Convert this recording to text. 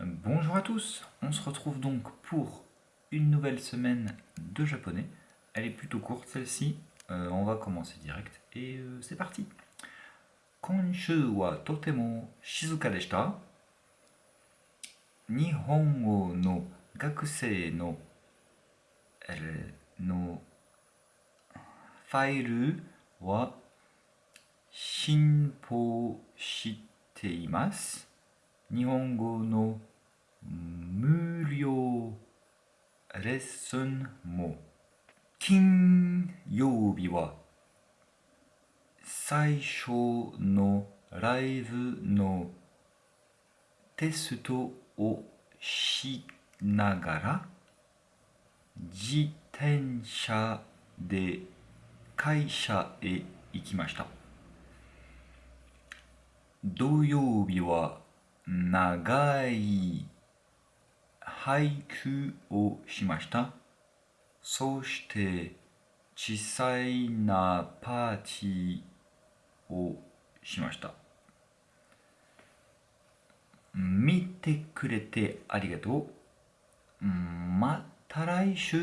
Bonjour à tous, on se retrouve donc pour une nouvelle semaine de japonais. Elle est plutôt courte celle-ci, euh, on va commencer direct et euh, c'est parti. Konshu wa totemo shizuka. Nihongo no no eh, 無料レッスンも。金曜日は最初のライブのテストをしながら自転車で会社へ行きました。土曜日は長い俳句をしました。そして小さいなパーティーをしました。見てくれてありがとう。また来週